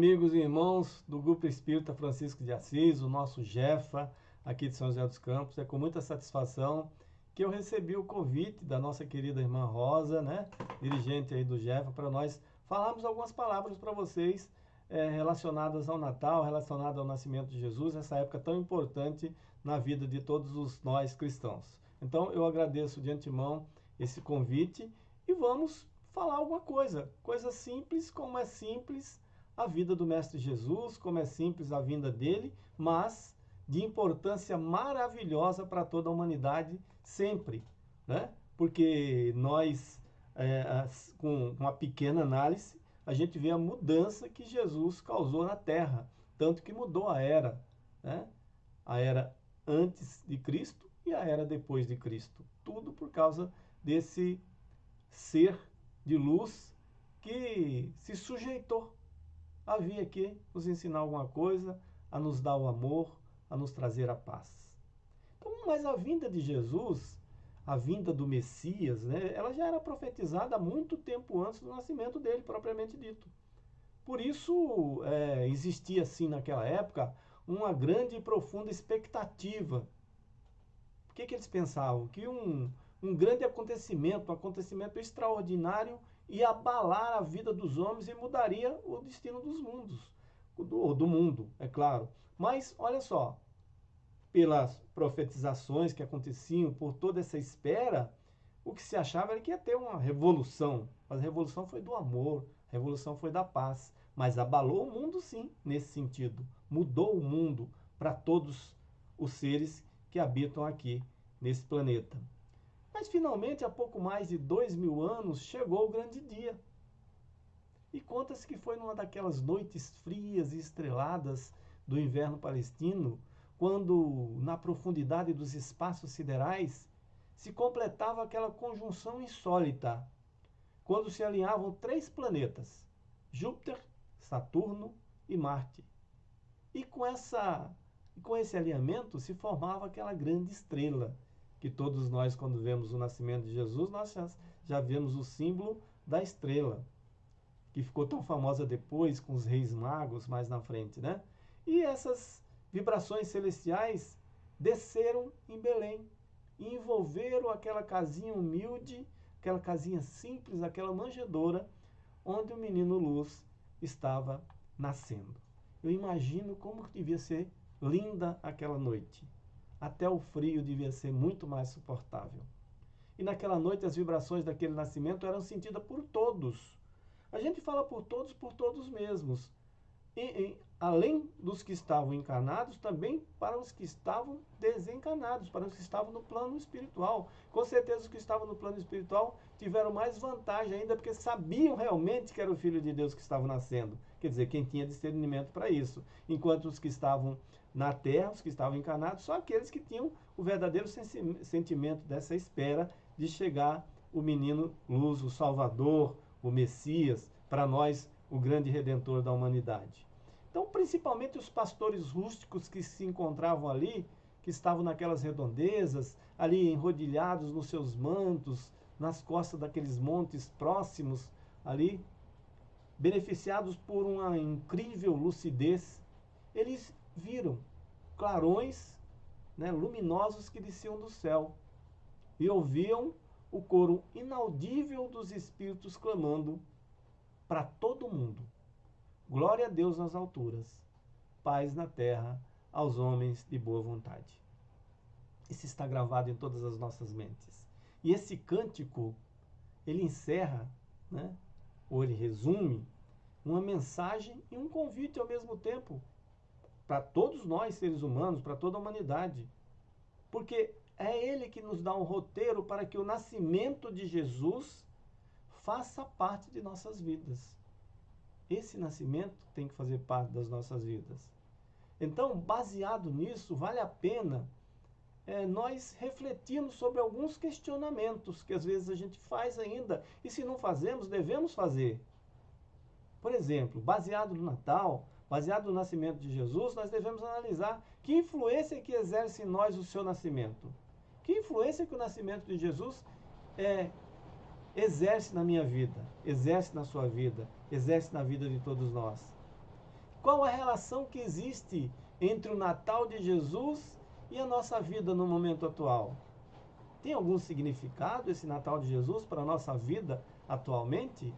Amigos e irmãos do Grupo Espírita Francisco de Assis, o nosso Jefa, aqui de São José dos Campos. É com muita satisfação que eu recebi o convite da nossa querida irmã Rosa, né, dirigente aí do Jefa, para nós falarmos algumas palavras para vocês é, relacionadas ao Natal, relacionadas ao nascimento de Jesus, essa época tão importante na vida de todos os nós cristãos. Então, eu agradeço de antemão esse convite e vamos falar alguma coisa, coisa simples, como é simples a vida do Mestre Jesus, como é simples a vinda dele, mas de importância maravilhosa para toda a humanidade sempre, né? Porque nós, é, com uma pequena análise, a gente vê a mudança que Jesus causou na Terra, tanto que mudou a era, né? A era antes de Cristo e a era depois de Cristo. Tudo por causa desse ser de luz que se sujeitou a vir aqui nos ensinar alguma coisa, a nos dar o amor, a nos trazer a paz. Então, mas a vinda de Jesus, a vinda do Messias, né, ela já era profetizada há muito tempo antes do nascimento dele, propriamente dito. Por isso, é, existia, assim, naquela época, uma grande e profunda expectativa. O que, que eles pensavam? Que um, um grande acontecimento, um acontecimento extraordinário, ia abalar a vida dos homens e mudaria o destino dos mundos, do, do mundo, é claro. Mas, olha só, pelas profetizações que aconteciam, por toda essa espera, o que se achava era que ia ter uma revolução. Mas a revolução foi do amor, a revolução foi da paz. Mas abalou o mundo sim, nesse sentido. Mudou o mundo para todos os seres que habitam aqui nesse planeta. Mas finalmente, há pouco mais de dois mil anos, chegou o grande dia. E conta-se que foi numa daquelas noites frias e estreladas do inverno palestino, quando, na profundidade dos espaços siderais, se completava aquela conjunção insólita, quando se alinhavam três planetas, Júpiter, Saturno e Marte. E com, essa, com esse alinhamento se formava aquela grande estrela, que todos nós, quando vemos o nascimento de Jesus, nós já, já vemos o símbolo da estrela, que ficou tão famosa depois com os reis magos mais na frente, né? E essas vibrações celestiais desceram em Belém e envolveram aquela casinha humilde, aquela casinha simples, aquela manjedoura, onde o menino Luz estava nascendo. Eu imagino como devia ser linda aquela noite até o frio devia ser muito mais suportável. E naquela noite as vibrações daquele nascimento eram sentidas por todos. A gente fala por todos, por todos mesmos. E, e, além dos que estavam encarnados, também para os que estavam desencarnados, para os que estavam no plano espiritual. Com certeza os que estavam no plano espiritual tiveram mais vantagem ainda, porque sabiam realmente que era o Filho de Deus que estava nascendo. Quer dizer, quem tinha discernimento para isso. Enquanto os que estavam na terra, os que estavam encarnados, só aqueles que tinham o verdadeiro sentimento dessa espera de chegar o menino luz, o Salvador, o Messias, para nós o grande redentor da humanidade. Então, principalmente os pastores rústicos que se encontravam ali, que estavam naquelas redondezas, ali enrodilhados nos seus mantos, nas costas daqueles montes próximos ali, beneficiados por uma incrível lucidez, eles viram clarões né, luminosos que desciam do céu e ouviam o coro inaudível dos espíritos clamando para todo mundo. Glória a Deus nas alturas, paz na terra aos homens de boa vontade. Isso está gravado em todas as nossas mentes. E esse cântico, ele encerra, né, ou ele resume, uma mensagem e um convite ao mesmo tempo para todos nós, seres humanos, para toda a humanidade. Porque é Ele que nos dá um roteiro para que o nascimento de Jesus faça parte de nossas vidas. Esse nascimento tem que fazer parte das nossas vidas. Então, baseado nisso, vale a pena é, nós refletirmos sobre alguns questionamentos que às vezes a gente faz ainda, e se não fazemos, devemos fazer. Por exemplo, baseado no Natal, baseado no nascimento de Jesus, nós devemos analisar que influência que exerce em nós o seu nascimento. Que influência que o nascimento de Jesus é, exerce na minha vida, exerce na sua vida, exerce na vida de todos nós. Qual a relação que existe entre o Natal de Jesus e a nossa vida no momento atual? Tem algum significado esse Natal de Jesus para a nossa vida atualmente?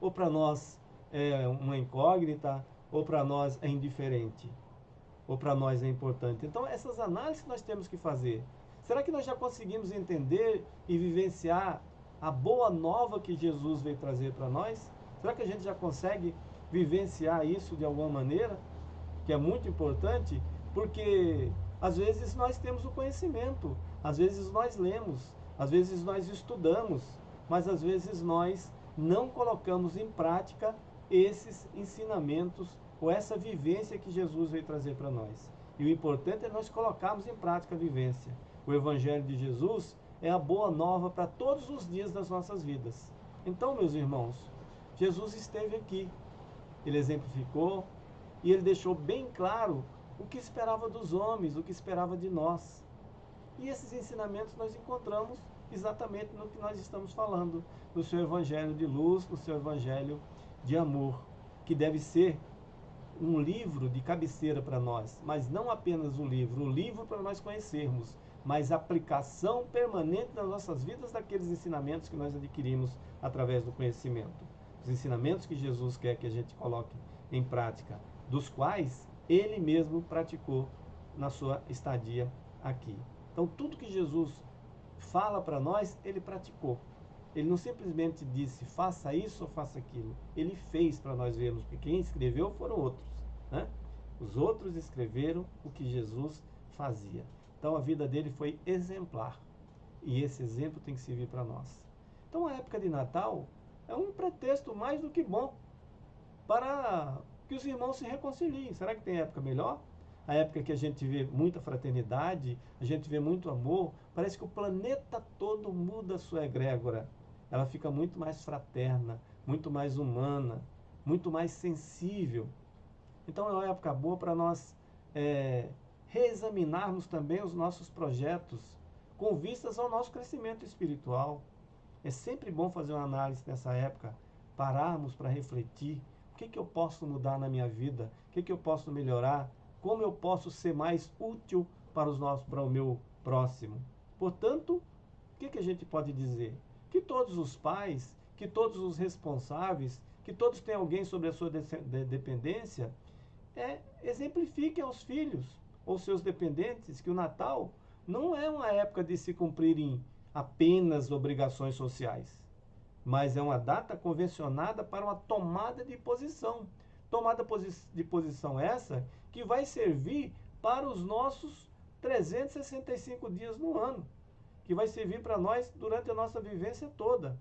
Ou para nós é uma incógnita? Ou para nós é indiferente? Ou para nós é importante? Então, essas análises nós temos que fazer. Será que nós já conseguimos entender e vivenciar a boa nova que Jesus veio trazer para nós? Será que a gente já consegue vivenciar isso de alguma maneira? Que é muito importante, porque às vezes nós temos o conhecimento, às vezes nós lemos, às vezes nós estudamos, mas às vezes nós não colocamos em prática esses ensinamentos ou essa vivência que Jesus veio trazer para nós. E o importante é nós colocarmos em prática a vivência. O Evangelho de Jesus é a boa nova para todos os dias das nossas vidas. Então, meus irmãos, Jesus esteve aqui, ele exemplificou e ele deixou bem claro o que esperava dos homens, o que esperava de nós. E esses ensinamentos nós encontramos exatamente no que nós estamos falando, no seu evangelho de luz, no seu evangelho amor, que deve ser um livro de cabeceira para nós, mas não apenas o livro, o livro para nós conhecermos, mas aplicação permanente nas nossas vidas daqueles ensinamentos que nós adquirimos através do conhecimento. Os ensinamentos que Jesus quer que a gente coloque em prática, dos quais ele mesmo praticou na sua estadia aqui. Então, tudo que Jesus fala para nós, ele praticou. Ele não simplesmente disse faça isso ou faça aquilo. Ele fez para nós vermos, porque quem escreveu foram outros. Né? Os outros escreveram o que Jesus fazia. Então a vida dele foi exemplar. E esse exemplo tem que servir para nós. Então a época de Natal é um pretexto mais do que bom para que os irmãos se reconciliem. Será que tem época melhor? A época que a gente vê muita fraternidade, a gente vê muito amor, parece que o planeta todo muda a sua egrégora. Ela fica muito mais fraterna, muito mais humana, muito mais sensível. Então é uma época boa para nós é, reexaminarmos também os nossos projetos com vistas ao nosso crescimento espiritual. É sempre bom fazer uma análise nessa época, pararmos para refletir o que, que eu posso mudar na minha vida, o que, que eu posso melhorar, como eu posso ser mais útil para, os nossos, para o meu próximo. Portanto, o que, que a gente pode dizer? Que todos os pais, que todos os responsáveis, que todos têm alguém sobre a sua de dependência, é, exemplifiquem aos filhos ou seus dependentes que o Natal não é uma época de se cumprirem apenas obrigações sociais, mas é uma data convencionada para uma tomada de posição. Tomada de posição essa que vai servir para os nossos 365 dias no ano, que vai servir para nós durante a nossa vivência toda.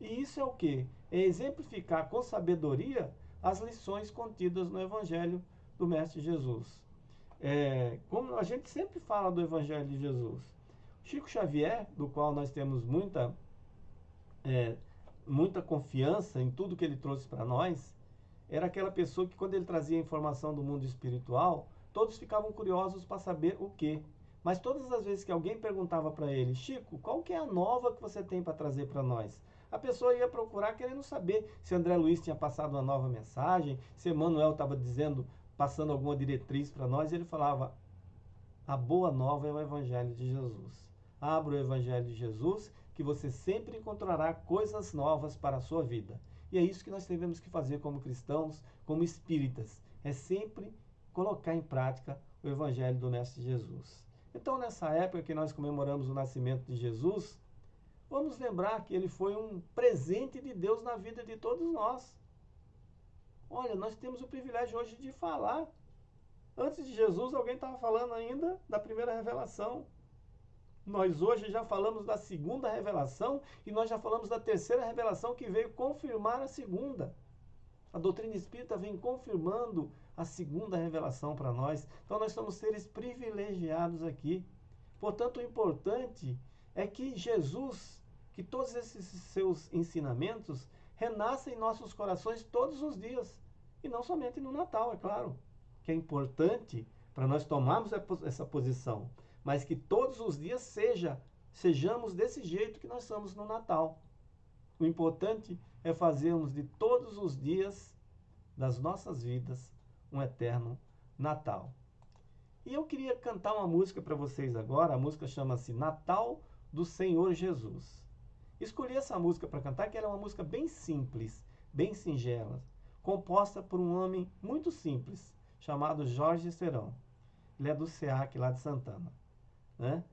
E isso é o que? É exemplificar com sabedoria as lições contidas no Evangelho do Mestre Jesus. É, como a gente sempre fala do Evangelho de Jesus, Chico Xavier, do qual nós temos muita, é, muita confiança em tudo que ele trouxe para nós, era aquela pessoa que, quando ele trazia informação do mundo espiritual, todos ficavam curiosos para saber o que. Mas todas as vezes que alguém perguntava para ele, Chico, qual que é a nova que você tem para trazer para nós? A pessoa ia procurar querendo saber se André Luiz tinha passado uma nova mensagem, se Emmanuel estava dizendo, passando alguma diretriz para nós, e ele falava: a boa nova é o Evangelho de Jesus. Abra o Evangelho de Jesus, que você sempre encontrará coisas novas para a sua vida. E é isso que nós devemos que fazer como cristãos, como espíritas. É sempre colocar em prática o Evangelho do Mestre Jesus. Então, nessa época que nós comemoramos o nascimento de Jesus, vamos lembrar que ele foi um presente de Deus na vida de todos nós. Olha, nós temos o privilégio hoje de falar. Antes de Jesus, alguém estava falando ainda da primeira revelação. Nós hoje já falamos da segunda revelação e nós já falamos da terceira revelação que veio confirmar a segunda. A doutrina espírita vem confirmando a segunda revelação para nós. Então nós somos seres privilegiados aqui. Portanto, o importante é que Jesus, que todos esses seus ensinamentos renascem em nossos corações todos os dias. E não somente no Natal, é claro. Que é importante para nós tomarmos essa posição mas que todos os dias seja, sejamos desse jeito que nós somos no Natal. O importante é fazermos de todos os dias das nossas vidas um eterno Natal. E eu queria cantar uma música para vocês agora. A música chama-se Natal do Senhor Jesus. Escolhi essa música para cantar, que era é uma música bem simples, bem singela, composta por um homem muito simples, chamado Jorge Serão. Ele é do SEAC lá de Santana, né?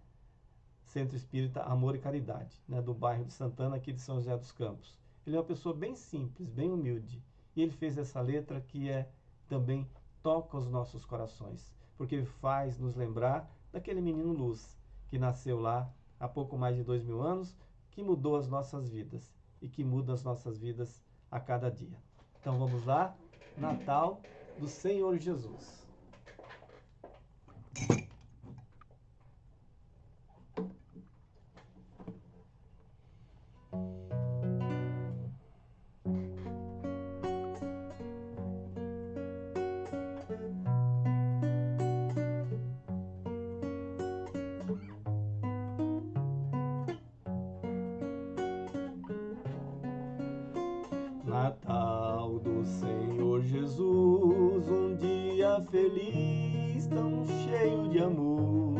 Centro Espírita Amor e Caridade, né? do bairro de Santana, aqui de São José dos Campos. Ele é uma pessoa bem simples, bem humilde. E ele fez essa letra que é também toca os nossos corações, porque faz nos lembrar daquele menino Luz, que nasceu lá há pouco mais de dois mil anos, que mudou as nossas vidas e que muda as nossas vidas a cada dia. Então vamos lá, Natal do Senhor Jesus. Natal do Senhor Jesus, um dia feliz, tão cheio de amor.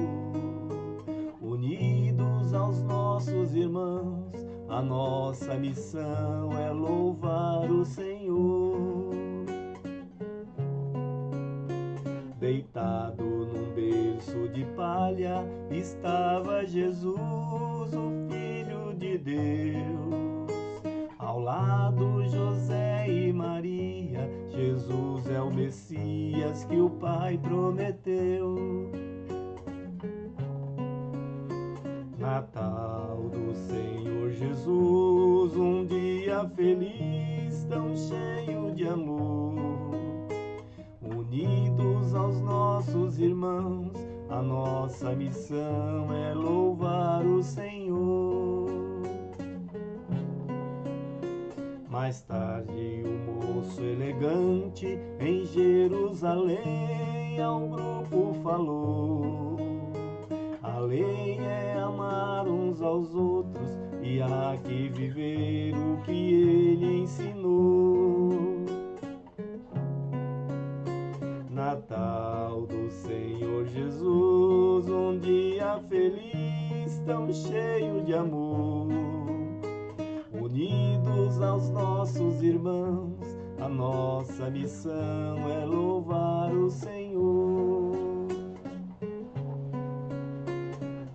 Unidos aos nossos irmãos, a nossa missão é louvar o Senhor. Deitado num berço de palha, estava Jesus, o Messias que o Pai prometeu. Natal do Senhor Jesus, um dia feliz, tão cheio de amor. Unidos aos nossos irmãos, a nossa missão é louvar o Senhor. Mais tarde, o um moço elegante em Jerusalém ao grupo falou: A lei é amar uns aos outros e há que viver o que ele ensinou. Natal do Senhor Jesus, um dia feliz, tão cheio de amor unidos aos nossos irmãos, a nossa missão é louvar o Senhor.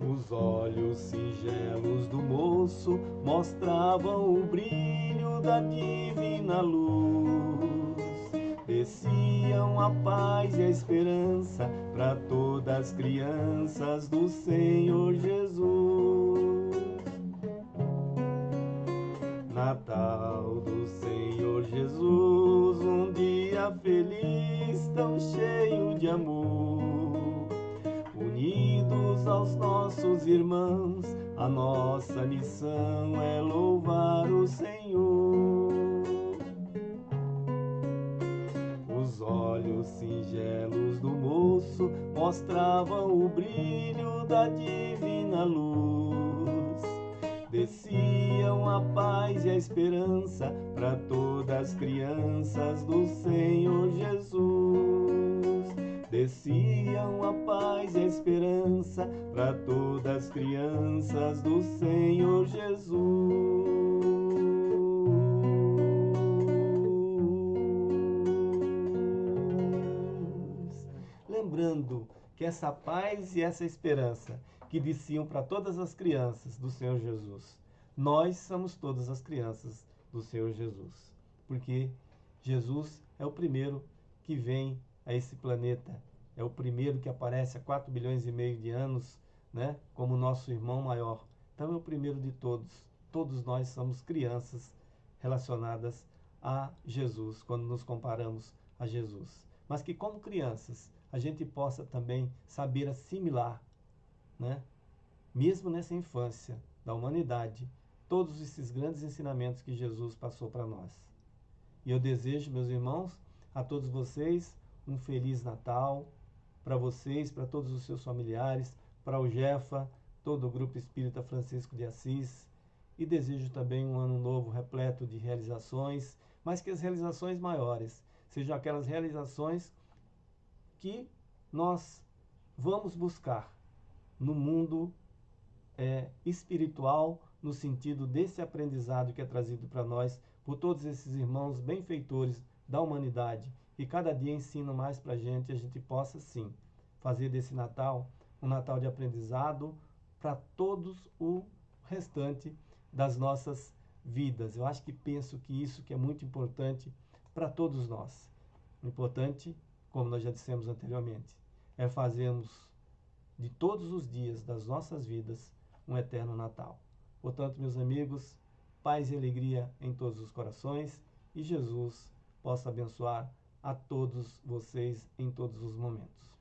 Os olhos singelos do moço mostravam o brilho da divina luz. Desciam a paz e a esperança para todas as crianças do Senhor Jesus. Natal do Senhor Jesus, um dia feliz, tão cheio de amor. Unidos aos nossos irmãos, a nossa missão é louvar o Senhor. Os olhos singelos do moço mostravam o brilho da divina luz desciam a paz e a esperança para todas as crianças do Senhor Jesus. Desciam a paz e a esperança para todas as crianças do Senhor Jesus. Lembrando que essa paz e essa esperança que desciam para todas as crianças do Senhor Jesus. Nós somos todas as crianças do Senhor Jesus, porque Jesus é o primeiro que vem a esse planeta, é o primeiro que aparece há 4 bilhões e meio de anos, né, como nosso irmão maior. Então é o primeiro de todos. Todos nós somos crianças relacionadas a Jesus, quando nos comparamos a Jesus. Mas que como crianças, a gente possa também saber assimilar né? mesmo nessa infância da humanidade, todos esses grandes ensinamentos que Jesus passou para nós. E eu desejo, meus irmãos, a todos vocês um feliz Natal, para vocês, para todos os seus familiares, para o Jefa, todo o Grupo Espírita Francisco de Assis, e desejo também um ano novo repleto de realizações, mas que as realizações maiores sejam aquelas realizações que nós vamos buscar no mundo é, espiritual, no sentido desse aprendizado que é trazido para nós por todos esses irmãos benfeitores da humanidade, que cada dia ensinam mais para a gente, a gente possa sim fazer desse Natal um Natal de aprendizado para todos o restante das nossas vidas. Eu acho que penso que isso que é muito importante para todos nós. Importante, como nós já dissemos anteriormente, é fazermos de todos os dias das nossas vidas um eterno Natal. Portanto, meus amigos, paz e alegria em todos os corações e Jesus possa abençoar a todos vocês em todos os momentos.